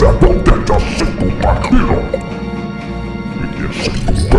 Donde yo soy tu vampiro. Y yo soy tu